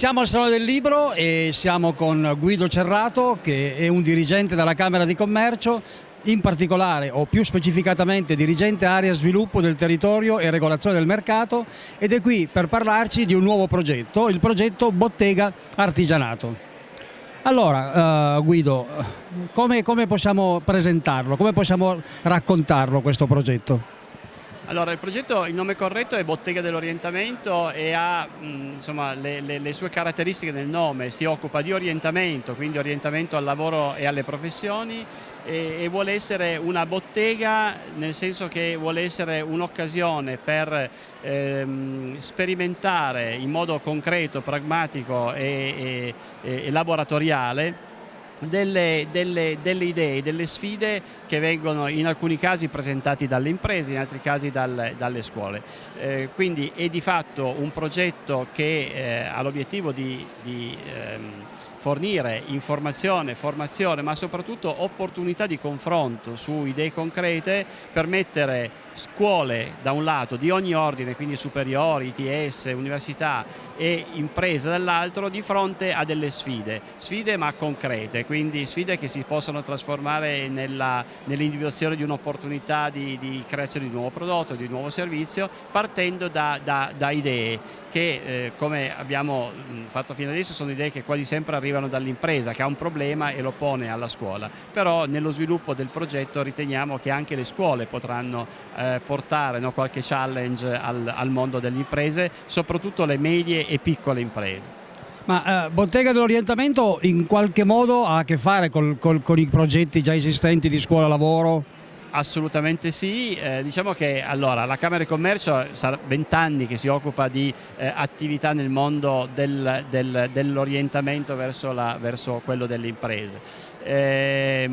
Siamo al Salone del Libro e siamo con Guido Cerrato che è un dirigente della Camera di Commercio, in particolare o più specificatamente dirigente area sviluppo del territorio e regolazione del mercato ed è qui per parlarci di un nuovo progetto, il progetto Bottega Artigianato. Allora uh, Guido, come, come possiamo presentarlo, come possiamo raccontarlo questo progetto? Allora, il progetto, il nome corretto è Bottega dell'Orientamento e ha mh, insomma, le, le, le, sue caratteristiche nel nome, si occupa di orientamento, quindi orientamento al lavoro e alle professioni e, e vuole essere una bottega nel senso che vuole essere un'occasione per ehm, sperimentare in modo concreto, pragmatico e, e, e laboratoriale delle, delle, delle, idee, delle sfide che vengono in alcuni casi presentati dalle imprese, in altri casi dal, dalle scuole. Eh, quindi è di fatto un progetto che eh, ha l'obiettivo di, di ehm, fornire informazione, formazione, ma soprattutto opportunità di confronto su idee concrete per mettere scuole da un lato di ogni ordine, quindi superiori, ITS, università e imprese dall'altro di fronte a delle sfide, sfide ma concrete, quindi sfide che si possono trasformare nell'individuazione di un'opportunità di, di, creazione di un nuovo prodotto, di un nuovo servizio, partendo da, da, da idee che eh, come abbiamo fatto fino adesso sono idee che quasi sempre arrivano dall'impresa che ha un problema e lo pone alla scuola, però nello sviluppo del progetto riteniamo che anche le scuole potranno eh, portare no, qualche challenge al, al mondo delle imprese, soprattutto le medie e piccole imprese. Ma eh, Bottega dell'Orientamento in qualche modo ha a che fare col, col, con i progetti già esistenti di scuola lavoro? Assolutamente sì, eh, diciamo che allora, la Camera di Commercio sarà 20 anni che si occupa di eh, attività nel mondo del, del, dell'orientamento verso, verso, quello delle imprese. Eh,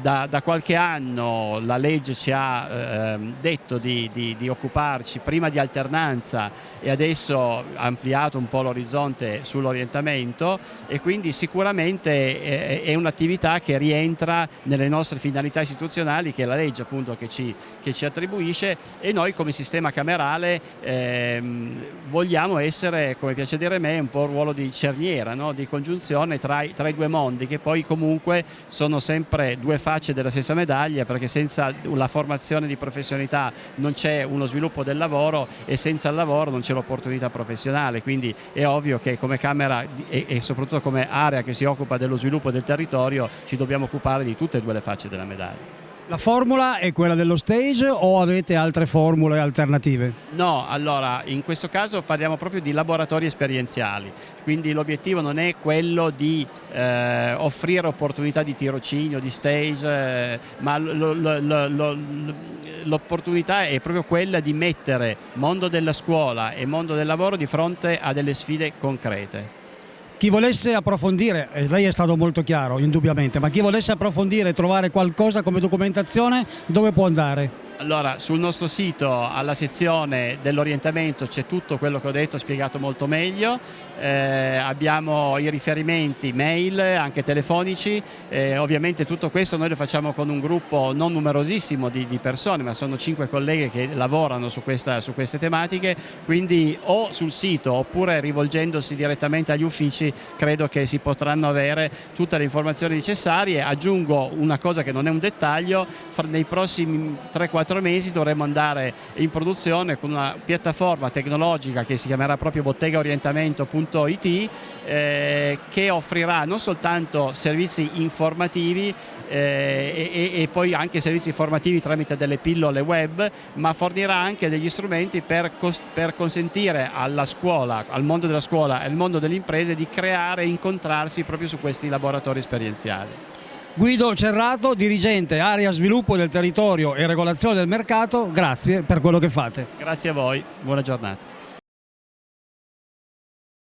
da, da, qualche anno la legge ci ha ehm, detto di, di, di, occuparci prima di alternanza e adesso ha ampliato un po' l'orizzonte sull'orientamento e quindi sicuramente eh, è un'attività che rientra nelle nostre finalità istituzionali che la legge appunto che ci, che ci attribuisce e noi come sistema camerale ehm, vogliamo essere, come piace dire a me, un po' un ruolo di cerniera, no? di congiunzione tra, tra, i due mondi che poi comunque sono sempre due facce della stessa medaglia perché senza la formazione di professionalità non c'è uno sviluppo del lavoro e senza il lavoro non c'è l'opportunità professionale, quindi è ovvio che come Camera e, e soprattutto come area che si occupa dello sviluppo del territorio ci dobbiamo occupare di tutte e due le facce della medaglia. La formula è quella dello stage o avete altre formule alternative? No, allora in questo caso parliamo proprio di laboratori esperienziali, quindi l'obiettivo non è quello di eh, offrire opportunità di tirocinio, di stage, eh, ma l'opportunità è proprio quella di mettere mondo della scuola e mondo del lavoro di fronte a delle sfide concrete. Chi volesse approfondire, e lei è stato molto chiaro indubbiamente, ma chi volesse approfondire e trovare qualcosa come documentazione dove può andare? Allora, sul nostro sito, alla sezione dell'orientamento, c'è tutto quello che ho detto spiegato molto meglio, eh, abbiamo i riferimenti mail, anche telefonici, eh, ovviamente tutto questo noi lo facciamo con un gruppo non numerosissimo di, di persone, ma sono cinque colleghe che lavorano su, questa, su queste tematiche, quindi o sul sito oppure rivolgendosi direttamente agli uffici credo che si potranno avere tutte le informazioni necessarie. Aggiungo una cosa che non è un dettaglio, nei prossimi 3-4 4 mesi dovremmo andare in produzione con una piattaforma tecnologica che si chiamerà proprio bottegaorientamento.it eh, che offrirà non soltanto servizi informativi eh, e, e, poi anche servizi formativi tramite delle pillole web, ma fornirà anche degli strumenti per, per consentire alla scuola, al mondo della scuola e al mondo delle imprese di creare e incontrarsi proprio su questi laboratori esperienziali. Guido Cerrato, dirigente area sviluppo del territorio e regolazione del mercato, grazie per quello che fate. Grazie a voi, buona giornata.